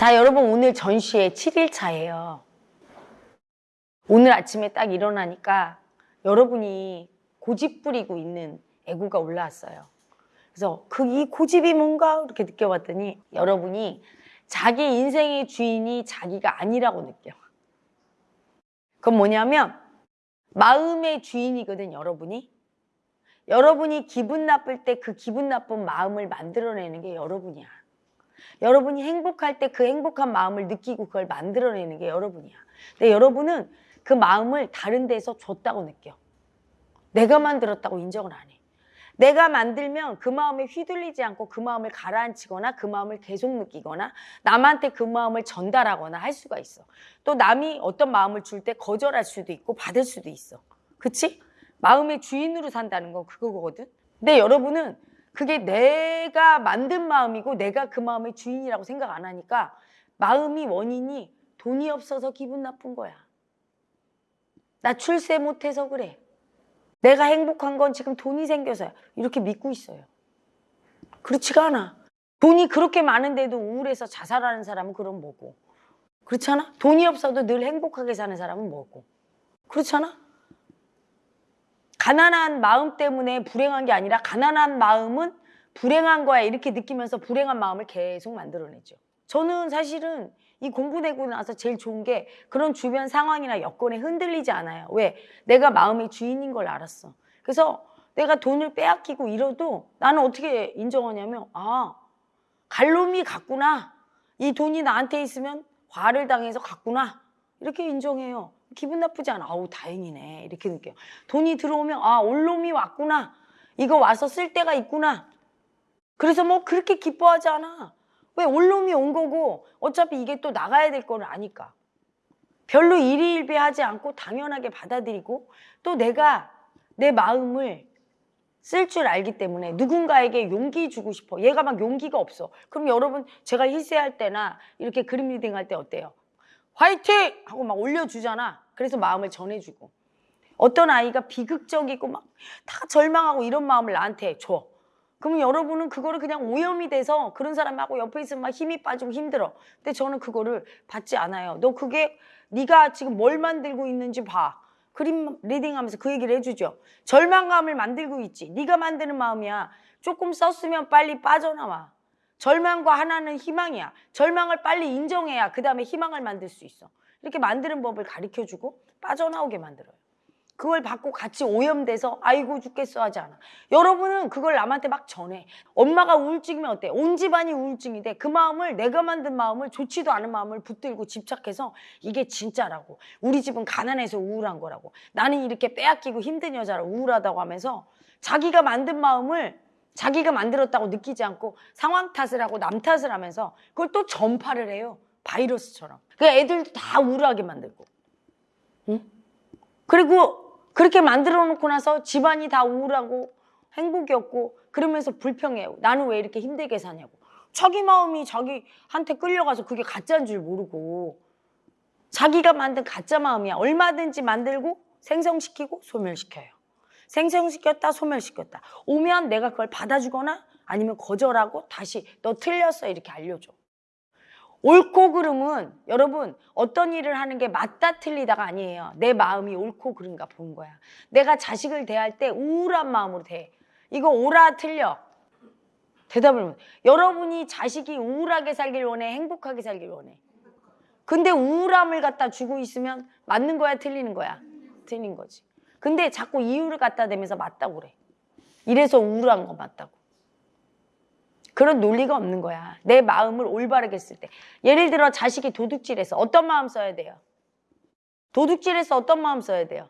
자, 여러분 오늘 전시회 7일차예요. 오늘 아침에 딱 일어나니까 여러분이 고집 부리고 있는 애구가 올라왔어요. 그래서 그 이 고집이 뭔가 이렇게 느껴봤더니 여러분이 자기 인생의 주인이 자기가 아니라고 느껴. 그건 뭐냐면 마음의 주인이거든, 여러분이. 여러분이 기분 나쁠 때 그 기분 나쁜 마음을 만들어내는 게 여러분이야. 여러분이 행복할 때 그 행복한 마음을 느끼고 그걸 만들어내는 게 여러분이야. 근데 여러분은 그 마음을 다른 데서 줬다고 느껴. 내가 만들었다고 인정을 안 해. 내가 만들면 그 마음에 휘둘리지 않고 그 마음을 가라앉히거나 그 마음을 계속 느끼거나 남한테 그 마음을 전달하거나 할 수가 있어. 또 남이 어떤 마음을 줄 때 거절할 수도 있고 받을 수도 있어. 그치? 마음의 주인으로 산다는 건 그거거든. 근데 여러분은 그게 내가 만든 마음이고 내가 그 마음의 주인이라고 생각 안 하니까 마음이 원인이 돈이 없어서 기분 나쁜 거야. 나 출세 못해서 그래. 내가 행복한 건 지금 돈이 생겨서야. 이렇게 믿고 있어요. 그렇지가 않아. 돈이 그렇게 많은데도 우울해서 자살하는 사람은 그럼 뭐고. 그렇잖아? 돈이 없어도 늘 행복하게 사는 사람은 뭐고. 그렇잖아? 가난한 마음 때문에 불행한 게 아니라 가난한 마음은 불행한 거야 이렇게 느끼면서 불행한 마음을 계속 만들어내죠. 저는 사실은 이 공부 내고 나서 제일 좋은 게 그런 주변 상황이나 여건에 흔들리지 않아요. 왜? 내가 마음의 주인인 걸 알았어. 그래서 내가 돈을 빼앗기고 이러도 나는 어떻게 인정하냐면 아 갈놈이 갔구나. 이 돈이 나한테 있으면 과를 당해서 갔구나. 이렇게 인정해요. 기분 나쁘지 않아. 아우 다행이네. 이렇게 느껴요. 돈이 들어오면 아 올놈이 왔구나. 이거 와서 쓸 때가 있구나. 그래서 뭐 그렇게 기뻐하지 않아. 왜 올놈이 온 거고 어차피 이게 또 나가야 될 거를 아니까. 별로 일희일비하지 않고 당연하게 받아들이고 또 내가 내 마음을 쓸 줄 알기 때문에 누군가에게 용기 주고 싶어. 얘가 막 용기가 없어. 그럼 여러분 제가 희세할 때나 이렇게 그림 reading 할 때 어때요? 화이팅! 하고 막 올려주잖아. 그래서 마음을 전해주고. 어떤 아이가 비극적이고 막 다 절망하고 이런 마음을 나한테 줘. 그러면 여러분은 그거를 그냥 오염이 돼서 그런 사람하고 옆에 있으면 막 힘이 빠지고 힘들어. 근데 저는 그거를 받지 않아요. 너 그게 네가 지금 뭘 만들고 있는지 봐. 그림 리딩하면서 그 얘기를 해주죠. 절망감을 만들고 있지. 네가 만드는 마음이야. 조금 썼으면 빨리 빠져나와. 절망과 하나는 희망이야. 절망을 빨리 인정해야 그 다음에 희망을 만들 수 있어. 이렇게 만드는 법을 가르쳐주고 빠져나오게 만들어요. 그걸 받고 같이 오염돼서 아이고 죽겠어 하지 않아. 여러분은 그걸 남한테 막 전해. 엄마가 우울증이면 어때? 온 집안이 우울증인데 그 마음을 내가 만든 마음을 좋지도 않은 마음을 붙들고 집착해서 이게 진짜라고. 우리 집은 가난해서 우울한 거라고. 나는 이렇게 빼앗기고 힘든 여자라 우울하다고 하면서 자기가 만든 마음을 자기가 만들었다고 느끼지 않고 상황 탓을 하고 남 탓을 하면서 그걸 또 전파를 해요. 바이러스처럼. 그 애들도 다 우울하게 만들고. 응? 그리고 그렇게 만들어 놓고 나서 집안이 다 우울하고 행복이 없고 그러면서 불평해요. 나는 왜 이렇게 힘들게 사냐고. 자기 마음이 자기한테 끌려가서 그게 가짜인 줄 모르고 자기가 만든 가짜 마음이야. 얼마든지 만들고 생성시키고 소멸시켜요. 생성시켰다 소멸시켰다. 오면 내가 그걸 받아주거나 아니면 거절하고 다시 너 틀렸어 이렇게 알려줘. 옳고 그름은 여러분 어떤 일을 하는 게 맞다 틀리다가 아니에요. 내 마음이 옳고 그른가 보는 거야. 내가 자식을 대할 때 우울한 마음으로 대. 이거 옳아 틀려. 대답을 못. 여러분이 자식이 우울하게 살길 원해, 행복하게 살길 원해. 근데 우울함을 갖다 주고 있으면 맞는 거야, 틀리는 거야? 틀린 거지. 근데 자꾸 이유를 갖다 대면서 맞다고 그래. 이래서 우울한 거 맞다고. 그런 논리가 없는 거야. 내 마음을 올바르게 쓸 때. 예를 들어 자식이 도둑질해서 어떤 마음 써야 돼요? 도둑질해서 어떤 마음 써야 돼요?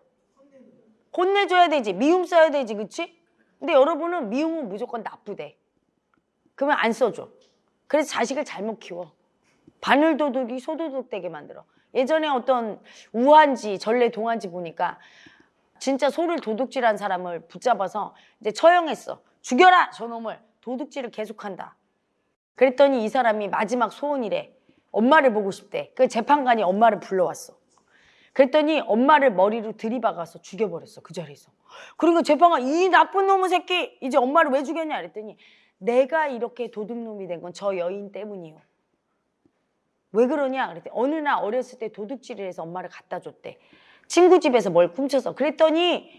혼내줘야 되지. 미움 써야 되지. 그치? 근데 여러분은 미움은 무조건 나쁘대. 그러면 안 써줘. 그래서 자식을 잘못 키워. 바늘도둑이 소도둑 되게 만들어. 예전에 어떤 우한지 전래 동한지 보니까 진짜 소를 도둑질한 사람을 붙잡아서 이제 처형했어. 죽여라 저놈을. 도둑질을 계속한다. 그랬더니 이 사람이 마지막 소원이래. 엄마를 보고 싶대. 그 재판관이 엄마를 불러왔어. 그랬더니 엄마를 머리로 들이박아서 죽여버렸어. 그 자리에서. 그리고 재판관 이 나쁜 놈의 새끼 이제 엄마를 왜 죽였냐 그랬더니 내가 이렇게 도둑놈이 된 건 저 여인 때문이요. 왜 그러냐? 그랬더니 어느 날 어렸을 때 도둑질을 해서 엄마를 갖다 줬대. 친구 집에서 뭘 훔쳐서. 그랬더니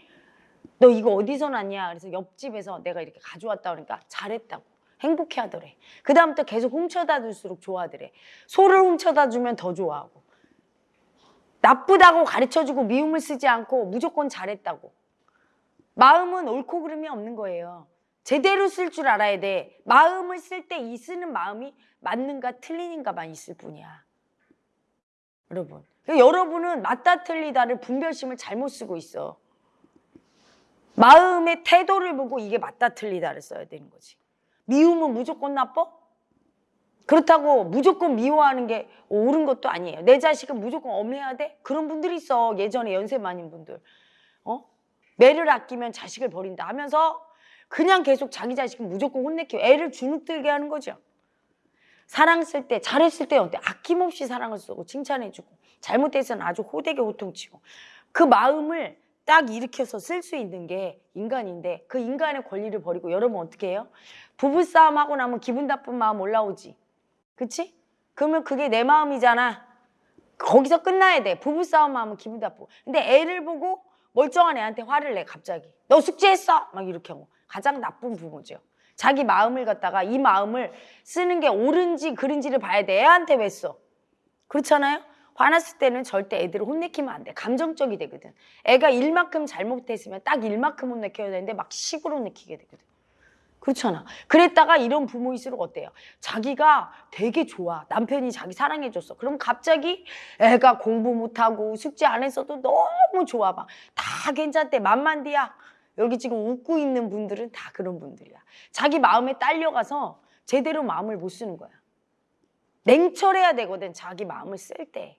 너 이거 어디서 났냐? 그래서 옆집에서 내가 이렇게 가져왔다 그러니까 잘했다고. 행복해 하더래. 그 다음부터 계속 훔쳐다 줄수록 좋아하더래. 소를 훔쳐다 주면 더 좋아하고. 나쁘다고 가르쳐주고 미움을 쓰지 않고 무조건 잘했다고. 마음은 옳고 그름이 없는 거예요. 제대로 쓸 줄 알아야 돼. 마음을 쓸 때 이 쓰는 마음이 맞는가 틀리는가만 있을 뿐이야. 여러분. 그러니까 여러분은 맞다 틀리다를 분별심을 잘못 쓰고 있어. 마음의 태도를 보고 이게 맞다 틀리다를 써야 되는 거지. 미움은 무조건 나빠? 그렇다고 무조건 미워하는 게 옳은 것도 아니에요. 내 자식은 무조건 엄해야 돼? 그런 분들이 있어. 예전에 연세 많은 분들. 어? 매를 아끼면 자식을 버린다 하면서 그냥 계속 자기 자식은 무조건 혼내켜. 애를 주눅들게 하는 거죠. 사랑 쓸 때, 잘했을 때 어때? 아낌없이 사랑을 쓰고 칭찬해주고 잘못해서는 아주 호되게 호통치고 그 마음을 딱 일으켜서 쓸 수 있는 게 인간인데 그 인간의 권리를 버리고 여러분 어떻게 해요? 부부싸움 하고 나면 기분 나쁜 마음 올라오지. 그치? 그러면 그게 내 마음이잖아. 거기서 끝나야 돼. 부부싸움 하면 기분 나쁘고. 근데 애를 보고 멀쩡한 애한테 화를 내 갑자기. 너 숙제했어? 막 이렇게 하고. 가장 나쁜 부모죠. 자기 마음을 갖다가 이 마음을 쓰는 게 옳은지 그른지를 봐야 돼. 애한테 왜 써? 그렇잖아요? 화났을 때는 절대 애들을 혼내키면 안 돼. 감정적이 되거든. 애가 일만큼 잘못했으면 딱 일만큼 혼내켜야 되는데 막 식으로 혼내키게 되거든. 그렇잖아. 그랬다가 이런 부모일수록 어때요? 자기가 되게 좋아. 남편이 자기 사랑해줬어. 그럼 갑자기 애가 공부 못하고 숙제 안 했어도 너무 좋아. 막 다 괜찮대. 만만디야. 여기 지금 웃고 있는 분들은 다 그런 분들이야. 자기 마음에 딸려가서 제대로 마음을 못 쓰는 거야. 냉철해야 되거든. 자기 마음을 쓸 때.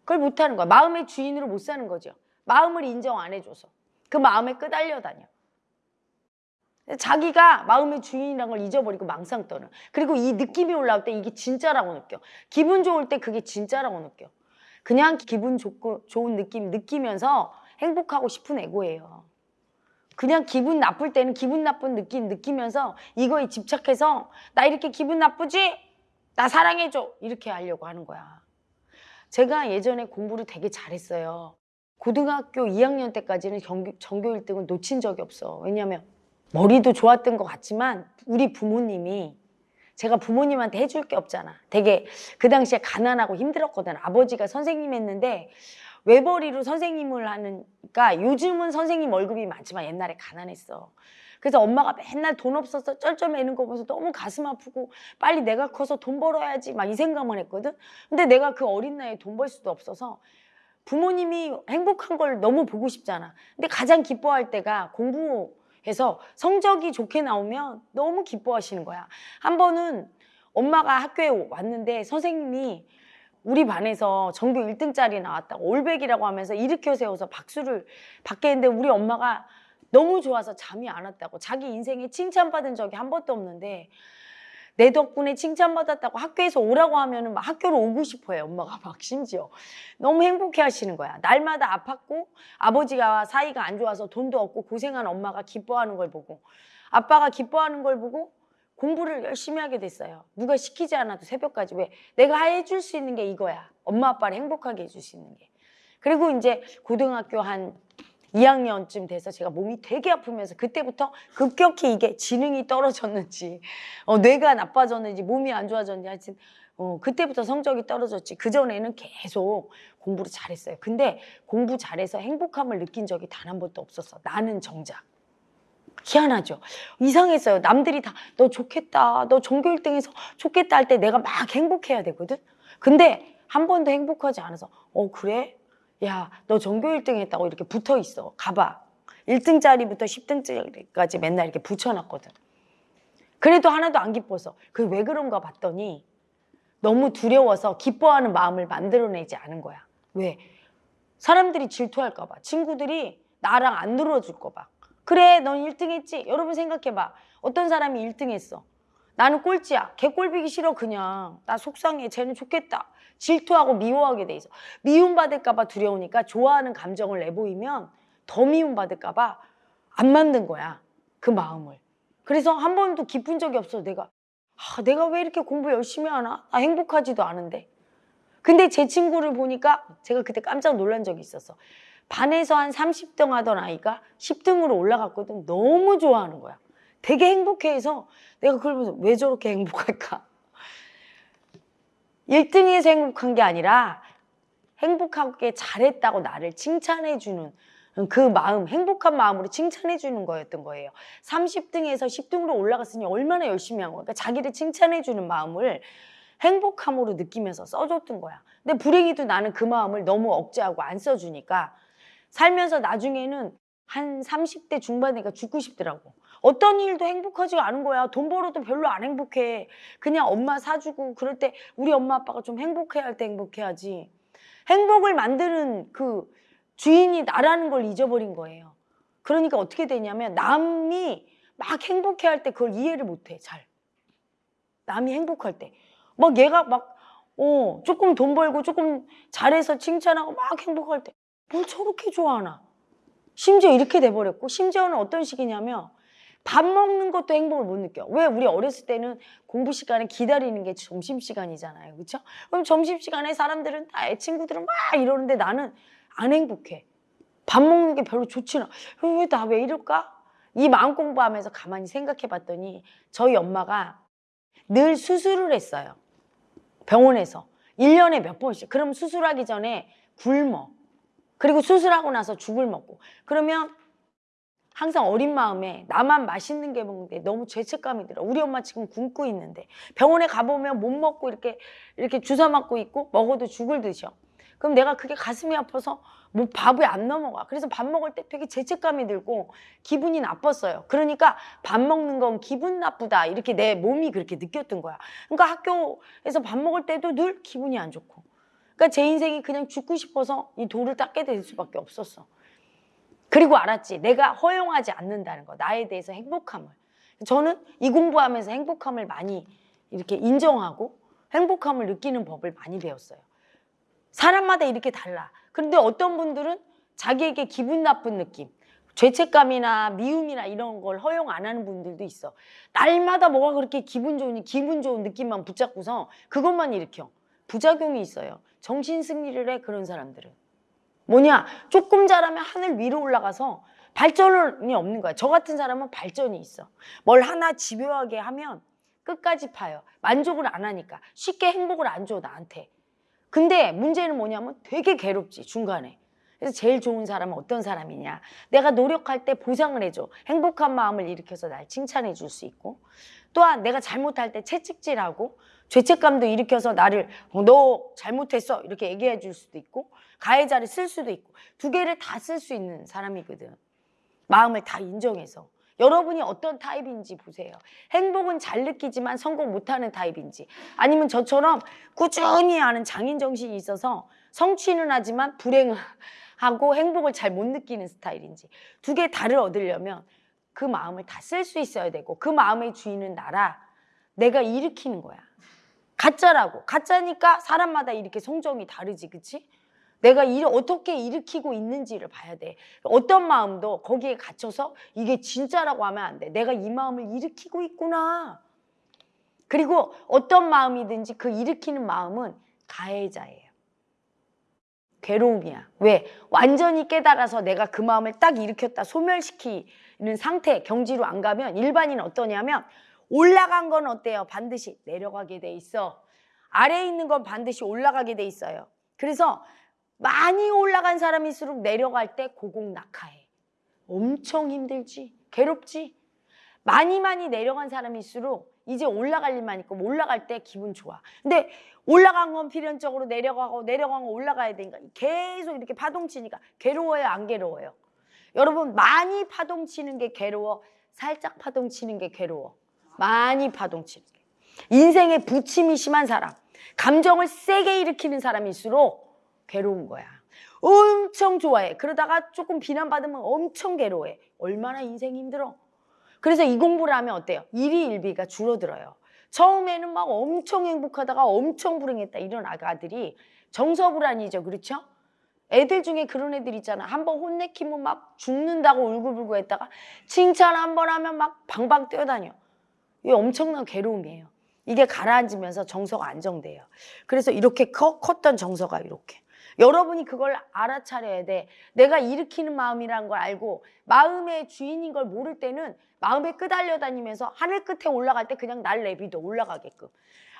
그걸 못 하는 거야. 마음의 주인으로 못 사는 거죠. 마음을 인정 안 해줘서. 그 마음에 끄달려 다녀. 자기가 마음의 주인이라는 걸 잊어버리고 망상 떠는. 그리고 이 느낌이 올라올 때 이게 진짜라고 느껴. 기분 좋을 때 그게 진짜라고 느껴. 그냥 기분 좋고 좋은 느낌 느끼면서 행복하고 싶은 애고예요. 그냥 기분 나쁠 때는 기분 나쁜 느낌 느끼면서 이거에 집착해서 나 이렇게 기분 나쁘지? 나 사랑해줘. 이렇게 하려고 하는 거야. 제가 예전에 공부를 되게 잘했어요. 고등학교 2학년 때까지는 전교, 전교 1등을 놓친 적이 없어. 왜냐면 머리도 좋았던 것 같지만 우리 부모님이 제가 부모님한테 해줄 게 없잖아. 되게 그 당시에 가난하고 힘들었거든. 아버지가 선생님 했는데 외벌이로 선생님을 하니까 요즘은 선생님 월급이 많지만 옛날에 가난했어. 그래서 엄마가 맨날 돈 없어서 쩔쩔매는 거 보면서 너무 가슴 아프고 빨리 내가 커서 돈 벌어야지 막 이 생각만 했거든. 근데 내가 그 어린 나이에 돈 벌 수도 없어서 부모님이 행복한 걸 너무 보고 싶잖아. 근데 가장 기뻐할 때가 공부해서 성적이 좋게 나오면 너무 기뻐하시는 거야. 한 번은 엄마가 학교에 왔는데 선생님이 우리 반에서 전교 1등짜리 나왔다고 올백이라고 하면서 일으켜 세워서 박수를 받게 했는데 우리 엄마가 너무 좋아서 잠이 안 왔다고. 자기 인생에 칭찬받은 적이 한 번도 없는데 내 덕분에 칭찬받았다고 학교에서 오라고 하면은 막 학교로 오고 싶어요 엄마가. 막 심지어. 너무 행복해 하시는 거야. 날마다 아팠고 아버지가 사이가 안 좋아서 돈도 없고 고생한 엄마가 기뻐하는 걸 보고 아빠가 기뻐하는 걸 보고 공부를 열심히 하게 됐어요. 누가 시키지 않아도 새벽까지 왜? 내가 해줄 수 있는 게 이거야. 엄마 아빠를 행복하게 해줄 수 있는 게. 그리고 이제 고등학교 한 2학년쯤 돼서 제가 몸이 되게 아프면서 그때부터 급격히 이게 지능이 떨어졌는지 어, 뇌가 나빠졌는지 몸이 안 좋아졌는지 하여튼 어, 그때부터 성적이 떨어졌지 그 전에는 계속 공부를 잘했어요 근데 공부 잘해서 행복함을 느낀 적이 단 한 번도 없었어 나는 정작 희한하죠. 이상했어요. 남들이 다 너 좋겠다. 너 전교 1등해서 좋겠다 할 때 내가 막 행복해야 되거든. 근데 한 번도 행복하지 않아서 어 그래? 야 너 전교 1등 했다고 이렇게 붙어 있어. 가봐. 1등짜리부터 10등짜리까지 맨날 이렇게 붙여놨거든. 그래도 하나도 안 기뻐서 그 왜 그런가 봤더니 너무 두려워서 기뻐하는 마음을 만들어내지 않은 거야. 왜? 사람들이 질투할까 봐. 친구들이 나랑 안 놀아줄까 봐. 그래 넌 1등 했지. 여러분 생각해봐. 어떤 사람이 1등 했어? 나는 꼴찌야. 걔 꼴비기 싫어 그냥. 나 속상해. 쟤는 좋겠다. 질투하고 미워하게 돼 있어. 미움받을까 봐 두려우니까 좋아하는 감정을 내보이면 더 미움받을까 봐 안 만든 거야 그 마음을. 그래서 한 번도 기쁜 적이 없어 내가 아, 내가 왜 이렇게 공부 열심히 하나? 나 행복하지도 않은데. 근데 제 친구를 보니까 제가 그때 깜짝 놀란 적이 있었어. 반에서 한 30등 하던 아이가 10등으로 올라갔거든. 너무 좋아하는 거야. 되게 행복해해서 내가 그걸 보면서 왜 저렇게 행복할까? 1등에서 행복한 게 아니라 행복하게 잘했다고 나를 칭찬해 주는 그 마음, 행복한 마음으로 칭찬해 주는 거였던 거예요. 30등에서 10등으로 올라갔으니 얼마나 열심히 한 거야. 그러니까 자기를 칭찬해 주는 마음을 행복함으로 느끼면서 써줬던 거야. 근데 불행히도 나는 그 마음을 너무 억제하고 안 써주니까 살면서 나중에는 한 30대 중반이니까 죽고 싶더라고. 어떤 일도 행복하지가 않은 거야. 돈 벌어도 별로 안 행복해. 그냥 엄마 사주고 그럴 때 우리 엄마 아빠가 좀 행복해야 할 때 행복해야지. 행복을 만드는 그 주인이 나라는 걸 잊어버린 거예요. 그러니까 어떻게 되냐면 남이 막 행복해 할 때 그걸 이해를 못 해. 잘. 남이 행복할 때. 막 얘가 막, 어, 조금 돈 벌고 조금 잘해서 칭찬하고 막 행복할 때. 뭘 저렇게 좋아하나? 심지어 이렇게 돼버렸고, 심지어는 어떤 식이냐면, 밥 먹는 것도 행복을 못 느껴. 왜 우리 어렸을 때는 공부 시간에 기다리는 게 점심 시간이잖아요. 그렇죠? 그럼 점심 시간에 사람들은 다애 친구들은 막 이러는데 나는 안 행복해. 밥 먹는 게 별로 좋지는. 왜 나 왜 이럴까? 이 마음 공부하면서 가만히 생각해 봤더니 저희 엄마가 늘 수술을 했어요. 병원에서. 1년에 몇 번씩. 그럼 수술하기 전에 굶어. 그리고 수술하고 나서 죽을 먹고. 그러면 항상 어린 마음에 나만 맛있는 게 먹는데 너무 죄책감이 들어. 우리 엄마 지금 굶고 있는데 병원에 가보면 못 먹고 이렇게 이렇게 주사 맞고 있고 먹어도 죽을 듯이요. 그럼 내가 그게 가슴이 아파서 뭐 밥이 안 넘어가. 그래서 밥 먹을 때 되게 죄책감이 들고 기분이 나빴어요. 그러니까 밥 먹는 건 기분 나쁘다. 이렇게 내 몸이 그렇게 느꼈던 거야. 그러니까 학교에서 밥 먹을 때도 늘 기분이 안 좋고. 그러니까 제 인생이 그냥 죽고 싶어서 이 돌을 닦게 될 수밖에 없었어. 그리고 알았지. 내가 허용하지 않는다는 거. 나에 대해서 행복함을. 저는 이 공부하면서 행복함을 많이 이렇게 인정하고 행복함을 느끼는 법을 많이 배웠어요. 사람마다 이렇게 달라. 그런데 어떤 분들은 자기에게 기분 나쁜 느낌, 죄책감이나 미움이나 이런 걸 허용 안 하는 분들도 있어. 날마다 뭐가 그렇게 기분 좋으니 기분 좋은 느낌만 붙잡고서 그것만 일으켜. 부작용이 있어요. 정신 승리를 해 그런 사람들은. 뭐냐? 조금 잘하면 하늘 위로 올라가서 발전이 없는 거야. 저 같은 사람은 발전이 있어. 뭘 하나 집요하게 하면 끝까지 파요. 만족을 안 하니까. 쉽게 행복을 안 줘, 나한테. 근데 문제는 뭐냐면 되게 괴롭지, 중간에. 그래서 제일 좋은 사람은 어떤 사람이냐. 내가 노력할 때 보상을 해줘. 행복한 마음을 일으켜서 날 칭찬해 줄 수 있고. 또한 내가 잘못할 때 채찍질하고 죄책감도 일으켜서 나를 어, 너 잘못했어 이렇게 얘기해 줄 수도 있고 가해자를 쓸 수도 있고 두 개를 다 쓸 수 있는 사람이거든. 마음을 다 인정해서. 여러분이 어떤 타입인지 보세요. 행복은 잘 느끼지만 성공 못하는 타입인지 아니면 저처럼 꾸준히 하는 장인 정신이 있어서 성취는 하지만 불행하고 행복을 잘 못 느끼는 스타일인지 두 개 다를 얻으려면 그 마음을 다 쓸 수 있어야 되고 그 마음의 주인은 나라 내가 일으키는 거야. 가짜라고 가짜니까 사람마다 이렇게 성정이 다르지 그치? 내가 일을 어떻게 일으키고 있는지를 봐야 돼. 어떤 마음도 거기에 갇혀서 이게 진짜라고 하면 안 돼. 내가 이 마음을 일으키고 있구나. 그리고 어떤 마음이든지 그 일으키는 마음은 가해자예요. 괴로움이야. 왜? 완전히 깨달아서 내가 그 마음을 딱 일으켰다 소멸시키는 상태, 경지로 안 가면 일반인은 어떠냐면 올라간 건 어때요? 반드시 내려가게 돼 있어. 아래에 있는 건 반드시 올라가게 돼 있어요. 그래서 많이 올라간 사람일수록 내려갈 때 고공낙하해. 엄청 힘들지. 괴롭지. 많이 많이 내려간 사람일수록 이제 올라갈 일만 있고 올라갈 때 기분 좋아. 근데 올라간 건 필연적으로 내려가고 내려간 건 올라가야 되니까 계속 이렇게 파동 치니까 괴로워요, 안 괴로워요? 여러분 많이 파동 치는 게 괴로워, 살짝 파동 치는 게 괴로워. 많이 파동 치는 게. 인생에 부침이 심한 사람, 감정을 세게 일으키는 사람일수록 괴로운 거야. 엄청 좋아해. 그러다가 조금 비난받으면 엄청 괴로워해. 얼마나 인생이 힘들어. 그래서 이 공부를 하면 어때요? 일이 일비가 줄어들어요. 처음에는 막 엄청 행복하다가 엄청 불행했다 이런 아가들이 정서불안이죠. 그렇죠? 애들 중에 그런 애들 있잖아. 한 번 혼내키면 막 죽는다고 울고불고 했다가 칭찬 한 번 하면 막 방방 뛰어다녀. 이게 엄청난 괴로움이에요. 이게 가라앉으면서 정서가 안정돼요. 그래서 이렇게 커, 컸던 정서가 이렇게. 여러분이 그걸 알아차려야 돼. 내가 일으키는 마음이란 걸 알고 마음의 주인인 걸 모를 때는 마음에 끄달려 다니면서 하늘 끝에 올라갈 때 그냥 날 내비도 올라가게끔.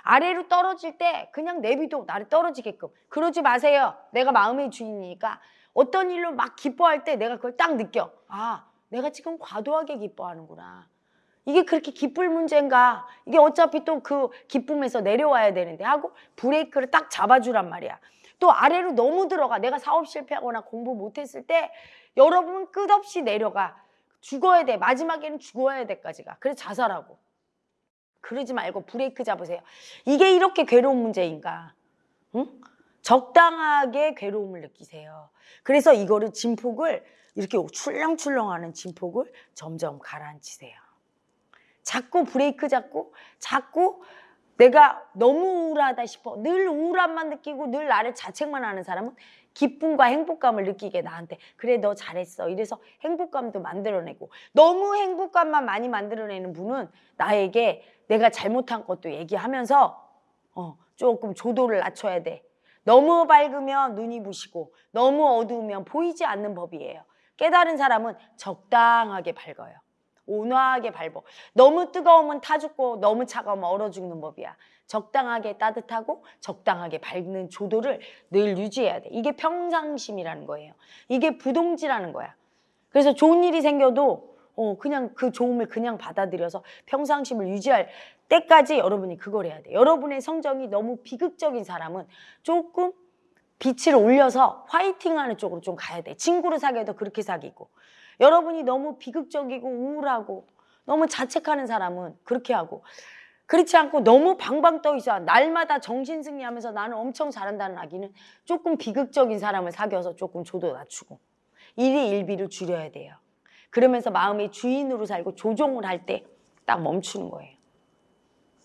아래로 떨어질 때 그냥 내비도 나를 떨어지게끔. 그러지 마세요. 내가 마음의 주인이니까 어떤 일로 막 기뻐할 때 내가 그걸 딱 느껴. 아, 내가 지금 과도하게 기뻐하는구나. 이게 그렇게 기쁠 문제인가? 이게 어차피 또 그 기쁨에서 내려와야 되는데 하고 브레이크를 딱 잡아주란 말이야. 또 아래로 너무 들어가. 내가 사업 실패하거나 공부 못했을 때 여러분 끝없이 내려가. 죽어야 돼. 마지막에는 죽어야 돼까지가. 그래서 자살하고. 그러지 말고 브레이크 잡으세요. 이게 이렇게 괴로운 문제인가? 응? 적당하게 괴로움을 느끼세요. 그래서 이거를 진폭을 이렇게 출렁출렁하는 진폭을 점점 가라앉히세요. 자꾸 브레이크 잡고 자꾸 내가 너무 우울하다 싶어 늘 우울함만 느끼고 늘 나를 자책만 하는 사람은 기쁨과 행복감을 느끼게 나한테 그래 너 잘했어. 이래서 행복감도 만들어내고 너무 행복감만 많이 만들어내는 분은 나에게 내가 잘못한 것도 얘기하면서 어, 조금 조도를 낮춰야 돼. 너무 밝으면 눈이 부시고 너무 어두우면 보이지 않는 법이에요. 깨달은 사람은 적당하게 밝아요 온화하게 밟어. 너무 뜨거우면 타 죽고 너무 차가우면 얼어 죽는 법이야. 적당하게 따뜻하고 적당하게 밝는 조도를 늘 유지해야 돼. 이게 평상심이라는 거예요. 이게 부동지라는 거야. 그래서 좋은 일이 생겨도 어, 그냥 그 좋음을 그냥 받아들여서 평상심을 유지할 때까지 여러분이 그걸 해야 돼. 여러분의 성정이 너무 비극적인 사람은 조금 빛을 올려서 화이팅하는 쪽으로 좀 가야 돼. 친구를 사귀어도 그렇게 사귀고. 여러분이 너무 비극적이고 우울하고 너무 자책하는 사람은 그렇게 하고 그렇지 않고 너무 방방 떠 있어 날마다 정신승리하면서 나는 엄청 잘한다는 아기는 조금 비극적인 사람을 사귀어서 조금 조도 낮추고 일이 일비를 줄여야 돼요. 그러면서 마음의 주인으로 살고 조종을 할 때 딱 멈추는 거예요.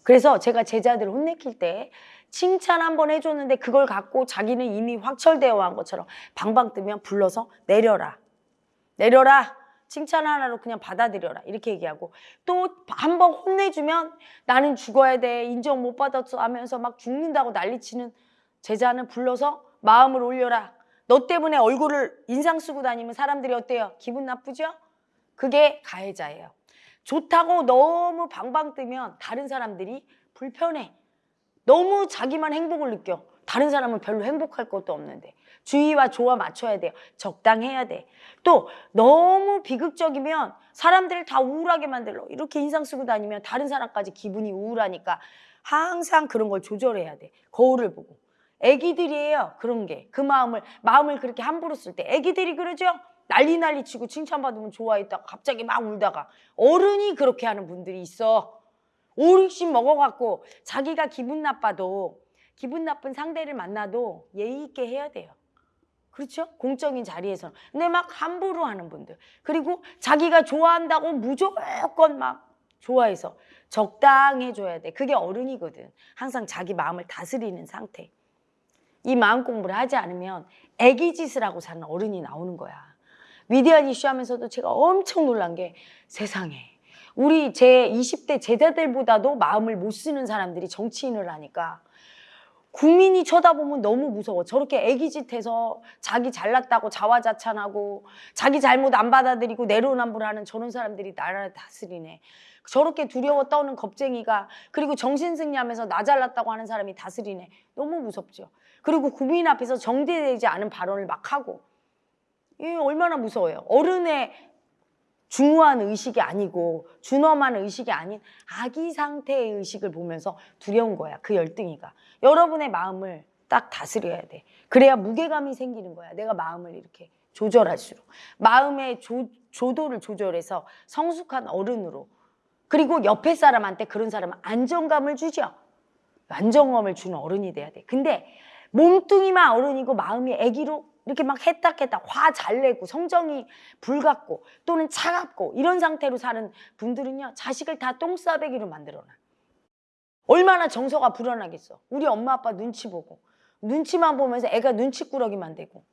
그래서 제가 제자들을 혼내킬 때 칭찬 한 번 해줬는데 그걸 갖고 자기는 이미 확철되어 한 것처럼 방방 뜨면 불러서 내려라. 내려라. 칭찬 하나로 그냥 받아들여라. 이렇게 얘기하고 또 한 번 혼내주면 나는 죽어야 돼. 인정 못 받았어 하면서 막 죽는다고 난리치는 제자는 불러서 마음을 올려라. 너 때문에 얼굴을 인상 쓰고 다니면 사람들이 어때요? 기분 나쁘죠? 그게 가해자예요. 좋다고 너무 방방 뜨면 다른 사람들이 불편해. 너무 자기만 행복을 느껴. 다른 사람은 별로 행복할 것도 없는데. 주의와 조화 맞춰야 돼요. 적당해야 돼. 또 너무 비극적이면 사람들을 다 우울하게 만들어. 이렇게 인상 쓰고 다니면 다른 사람까지 기분이 우울하니까 항상 그런 걸 조절해야 돼. 거울을 보고. 애기들이에요. 그런 게. 그 마음을 마음을 그렇게 함부로 쓸 때 애기들이 그러죠. 난리 난리 치고 칭찬받으면 좋아했다가 갑자기 막 울다가 어른이 그렇게 하는 분들이 있어. 5, 60 먹어갖고 자기가 기분 나빠도 기분 나쁜 상대를 만나도 예의 있게 해야 돼요. 그렇죠? 공적인 자리에서는. 근데 막 함부로 하는 분들. 그리고 자기가 좋아한다고 무조건 막 좋아해서 적당해줘야 돼. 그게 어른이거든. 항상 자기 마음을 다스리는 상태. 이 마음 공부를 하지 않으면 애기 짓을 하고 사는 어른이 나오는 거야. 위대한 이슈 하면서도 제가 엄청 놀란 게 세상에 우리 제 20대 제자들보다도 마음을 못 쓰는 사람들이 정치인을 하니까 국민이 쳐다보면 너무 무서워. 저렇게 애기짓해서 자기 잘났다고 자화자찬하고 자기 잘못 안 받아들이고 내로남불하는 저런 사람들이 나라를 다스리네. 저렇게 두려워 떠는 겁쟁이가 그리고 정신승리하면서 나 잘났다고 하는 사람이 다스리네. 너무 무섭죠. 그리고 국민 앞에서 정제되지 않은 발언을 막 하고 이 얼마나 무서워요. 어른의 중후한 의식이 아니고 준엄한 의식이 아닌 아기 상태의 의식을 보면서 두려운 거야. 그 열등이가. 여러분의 마음을 딱 다스려야 돼. 그래야 무게감이 생기는 거야. 내가 마음을 이렇게 조절할수록. 마음의 조, 조도를 조절해서 성숙한 어른으로. 그리고 옆에 사람한테 그런 사람은 안정감을 주죠. 안정감을 주는 어른이 돼야 돼. 근데 몸뚱이만 어른이고 마음이 아기로 이렇게 막 했닥했닥 화잘 내고 성정이 불같고 또는 차갑고 이런 상태로 사는 분들은요 자식을 다 똥싸배기로 만들어놔. 얼마나 정서가 불안하겠어. 우리 엄마 아빠 눈치 보고. 눈치만 보면서 애가 눈치꾸러기만 되고.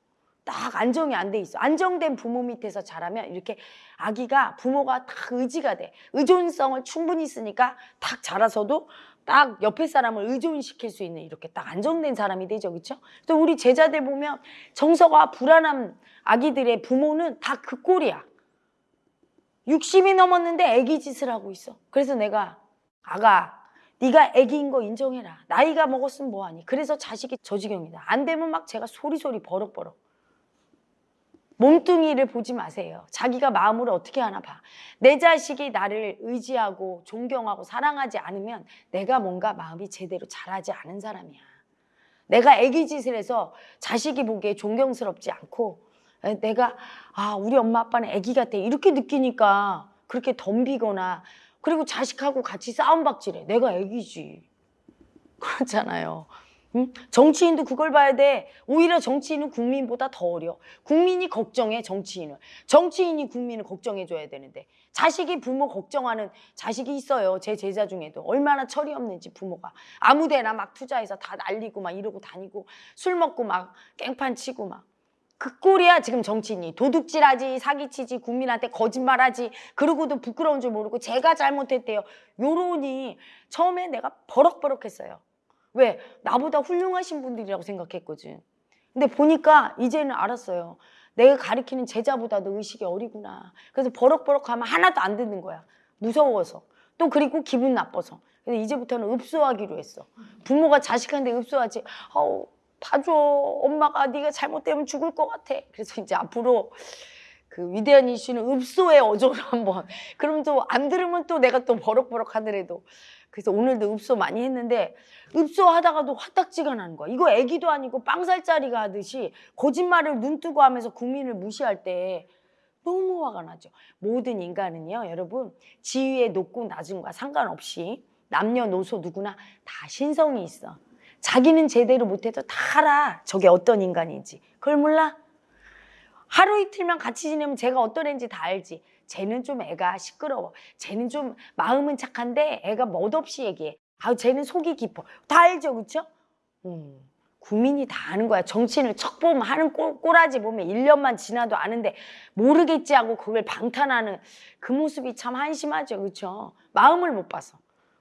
딱 안정이 안 돼 있어. 안정된 부모 밑에서 자라면 이렇게 아기가 부모가 딱 의지가 돼. 의존성을 충분히 쓰니까 딱 자라서도 딱 옆에 사람을 의존시킬 수 있는 이렇게 딱 안정된 사람이 되죠. 그렇죠? 또 우리 제자들 보면 정서가 불안한 아기들의 부모는 다 그 꼴이야. 60이 넘었는데 애기 짓을 하고 있어. 그래서 내가 아가 네가 애기인 거 인정해라. 나이가 먹었으면 뭐하니. 그래서 자식이 저 지경이다. 안 되면 막 제가 소리소리 버럭버럭. 몸뚱이를 보지 마세요. 자기가 마음으로 어떻게 하나 봐. 내 자식이 나를 의지하고 존경하고 사랑하지 않으면 내가 뭔가 마음이 제대로 자라지 않은 사람이야. 내가 애기 짓을 해서 자식이 보기에 존경스럽지 않고 에, 내가 아 우리 엄마 아빠는 애기 같아 이렇게 느끼니까 그렇게 덤비거나 그리고 자식하고 같이 싸움박질해. 내가 애기지. 그렇잖아요. 응? 정치인도 그걸 봐야 돼. 오히려 정치인은 국민보다 더 어려. 국민이 걱정해 정치인을. 정치인이 국민을 걱정해줘야 되는데 자식이 부모 걱정하는 자식이 있어요. 제 제자 중에도 얼마나 철이 없는지 부모가 아무데나 막 투자해서 다 날리고 막 이러고 다니고 술 먹고 막 깽판 치고 막. 그 꼴이야 지금 정치인이 도둑질하지 사기치지 국민한테 거짓말하지 그러고도 부끄러운 줄 모르고 제가 잘못했대요 요런이 처음에 내가 버럭버럭했어요 왜? 나보다 훌륭하신 분들이라고 생각했거든. 근데 보니까 이제는 알았어요. 내가 가리키는 제자보다도 의식이 어리구나. 그래서 버럭버럭하면 하나도 안 듣는 거야. 무서워서. 또 그리고 기분 나빠서. 그래서 이제부터는 읍소하기로 했어. 부모가 자식한테 읍소하지. 아우 봐줘. 엄마가 네가 잘못되면 죽을 것 같아. 그래서 이제 앞으로 그 위대한 이슈는 읍소의 어조로 한번. 그럼 또 안 들으면 또 내가 또 버럭버럭 하더라도 그래서 오늘도 읍소 많이 했는데 읍소 하다가도 화딱지가 나는 거야 이거 애기도 아니고 빵살짜리가 하듯이 거짓말을 눈 뜨고 하면서 국민을 무시할 때 너무 화가 나죠 모든 인간은요 여러분 지위의 높고 낮음과 상관없이 남녀노소 누구나 다 신성이 있어 자기는 제대로 못해도 다 알아. 저게 어떤 인간인지. 그걸 몰라? 하루 이틀만 같이 지내면 제가 어떤 애인지 다 알지. 쟤는 좀 애가 시끄러워. 쟤는 좀 마음은 착한데 애가 멋없이 얘기해. 아, 쟤는 속이 깊어. 다 알죠, 그쵸? 음, 국민이 다 아는 거야. 정치인을 척 보면 하는 꼴, 꼬라지 보면 1년만 지나도 아는데 모르겠지 하고 그걸 방탄하는 그 모습이 참 한심하죠, 그쵸? 마음을 못 봐서.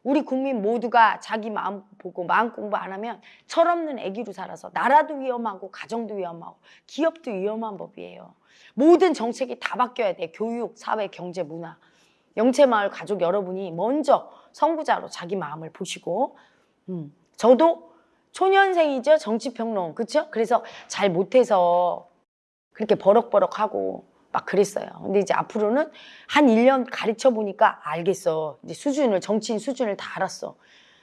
우리 국민 모두가 자기 마음 보고 마음 공부 안 하면 철없는 애기로 살아서 나라도 위험하고 가정도 위험하고 기업도 위험한 법이에요. 모든 정책이 다 바뀌어야 돼. 교육, 사회, 경제, 문화. 영채마을 가족 여러분이 먼저 선구자로 자기 마음을 보시고 음, 저도 초년생이죠. 정치평론. 그렇죠? 그래서 잘 못해서 그렇게 버럭버럭하고 막 그랬어요. 근데 이제 앞으로는 한 1년 가르쳐 보니까 알겠어. 이제 수준을, 정치인 수준을 다 알았어.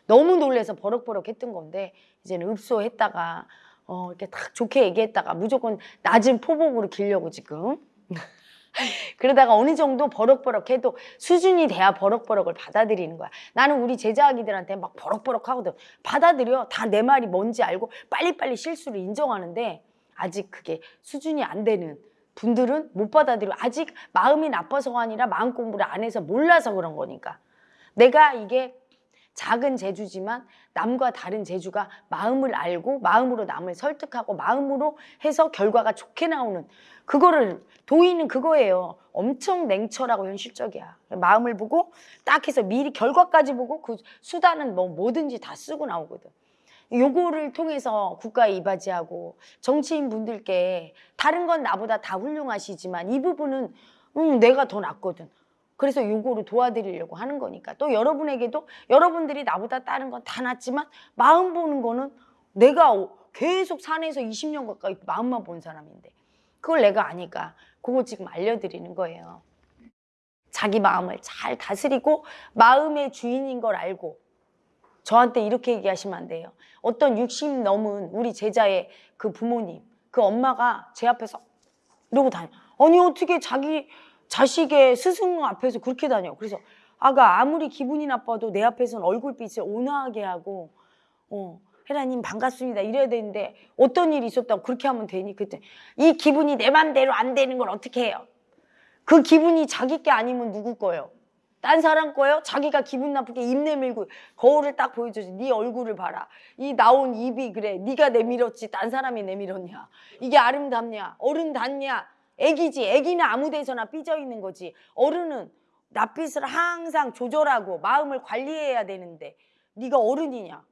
너무 놀래서 버럭버럭 했던 건데, 이제는 읍소했다가, 어, 이렇게 딱 좋게 얘기했다가 무조건 낮은 포복으로 기려고 지금. 그러다가 어느 정도 버럭버럭 해도 수준이 돼야 버럭버럭을 받아들이는 거야. 나는 우리 제자아기들한테 막 버럭버럭 하거든. 받아들여. 다 내 말이 뭔지 알고 빨리빨리 실수를 인정하는데, 아직 그게 수준이 안 되는 분들은 못 받아들여 아직 마음이 나빠서가 아니라 마음 공부를 안 해서 몰라서 그런 거니까. 내가 이게 작은 재주지만 남과 다른 재주가 마음을 알고 마음으로 남을 설득하고 마음으로 해서 결과가 좋게 나오는 그거를 도의는 그거예요. 엄청 냉철하고 현실적이야. 마음을 보고 딱 해서 미리 결과까지 보고 그 수단은 뭐 뭐든지 다 쓰고 나오거든 요거를 통해서 국가에 이바지하고 정치인 분들께 다른 건 나보다 다 훌륭하시지만 이 부분은 음, 내가 더 낫거든. 그래서 요거를 도와드리려고 하는 거니까 또 여러분에게도 여러분들이 나보다 다른 건 다 낫지만 마음 보는 거는 내가 계속 산에서 20년 가까이 마음만 본 사람인데 그걸 내가 아니까 그거 지금 알려드리는 거예요. 자기 마음을 잘 다스리고 마음의 주인인 걸 알고 저한테 이렇게 얘기하시면 안 돼요. 어떤 60 넘은 우리 제자의 그 부모님, 그 엄마가 제 앞에서 이러고 다녀. 아니 어떻게 자기 자식의 스승 앞에서 그렇게 다녀. 그래서 아가 아무리 기분이 나빠도 내 앞에서는 얼굴빛을 온화하게 하고 어, 헤라님 반갑습니다 이래야 되는데 어떤 일이 있었다고 그렇게 하면 되니? 그때 이 기분이 내 맘대로 안 되는 걸 어떻게 해요? 그 기분이 자기 게 아니면 누구 거예요? 딴 사람 거예요? 자기가 기분 나쁘게 입 내밀고 거울을 딱 보여줘지. 네 얼굴을 봐라. 이 나온 입이 그래. 네가 내밀었지. 딴 사람이 내밀었냐? 이게 아름답냐? 어른답냐? 애기지. 애기는 아무 데서나 삐져 있는 거지. 어른은 낯빛을 항상 조절하고 마음을 관리해야 되는데 네가 어른이냐?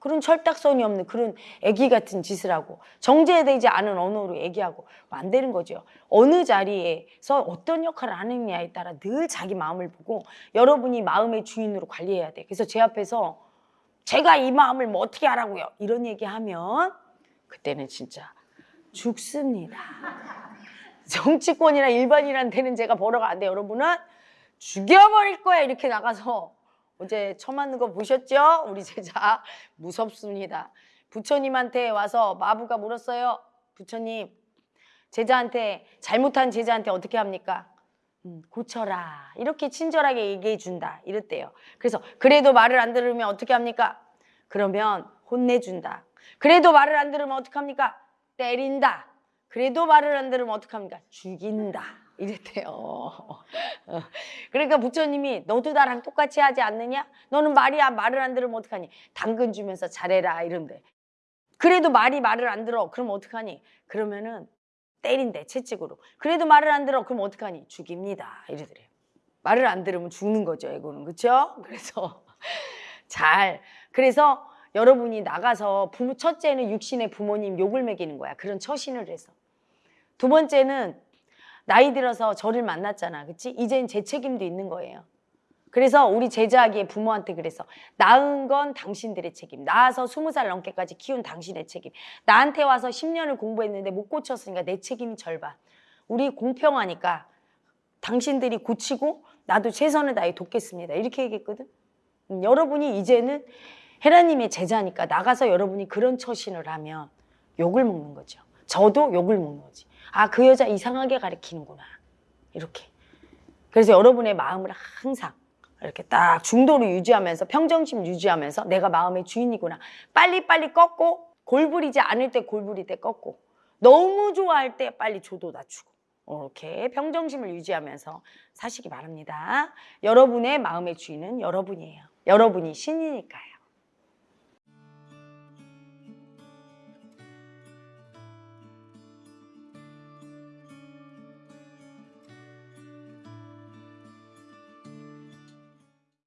어, 그런 철딱선이 없는 그런 애기 같은 짓을 하고 정제되지 않은 언어로 얘기하고 안 되는 거죠. 어느 자리에서 어떤 역할을 하느냐에 따라 늘 자기 마음을 보고 여러분이 마음의 주인으로 관리해야 돼. 그래서 제 앞에서 제가 이 마음을 뭐 어떻게 하라고요? 이런 얘기하면 그때는 진짜 죽습니다. 정치권이나 데는 제가 벌어가 안 돼. 여러분은 죽여버릴 거야. 이렇게 나가서 어제 처맞는 거 보셨죠? 우리 제자 무섭습니다. 부처님한테 와서 마부가 물었어요. 부처님, 제자한테 잘못한 제자한테 어떻게 합니까? 음, 고쳐라. 이렇게 친절하게 얘기해 준다. 이랬대요. 그래서 그래도 말을 안 들으면 어떻게 합니까? 그러면 혼내준다. 그래도 말을 안 들으면 어떻게 합니까? 때린다. 그래도 말을 안 들으면 어떡합니까? 죽인다. 이랬대요. 어. 그러니까 부처님이 너도 나랑 똑같이 하지 않느냐? 너는 말이 안 말을 안 들으면 어떡하니? 당근 주면서 잘해라 이런데. 그래도 말이 말을 안 들어. 그럼 어떡하니? 그러면은 때린대 채찍으로. 그래도 말을 안 들어. 그럼 어떡하니? 죽입니다. 이러더래요. 말을 안 들으면 죽는 거죠, 애고는. 그렇죠? 그래서 잘 그래서 여러분이 나가서 부모 첫째는 육신의 부모님 욕을 먹이는 거야. 그런 처신을 해서. 두 번째는 나이 들어서 저를 만났잖아. 그치? 이젠 제 책임도 있는 거예요. 그래서 우리 제자하기에 부모한테 그래서 낳은 건 당신들의 책임. 낳아서 스무 살 넘게까지 키운 당신의 책임. 나한테 와서 10년을 공부했는데 못 고쳤으니까 내 책임이 절반. 우리 공평하니까 당신들이 고치고 나도 최선을 다해 돕겠습니다. 이렇게 얘기했거든. 음, 여러분이 이제는 헤라님의 제자니까 나가서 여러분이 그런 처신을 하면 욕을 먹는 거죠. 저도 욕을 먹는 거지. 아, 그 여자 이상하게 가리키는구나. 이렇게. 그래서 여러분의 마음을 항상 이렇게 딱 중도로 유지하면서 평정심 유지하면서 내가 마음의 주인이구나. 빨리빨리 꺾고 골부리지 않을 때 골부릴 때 꺾고 너무 좋아할 때 빨리 조도 낮추고 이렇게 평정심을 유지하면서 사시기 바랍니다. 여러분의 마음의 주인은 여러분이에요. 여러분이 신이니까요.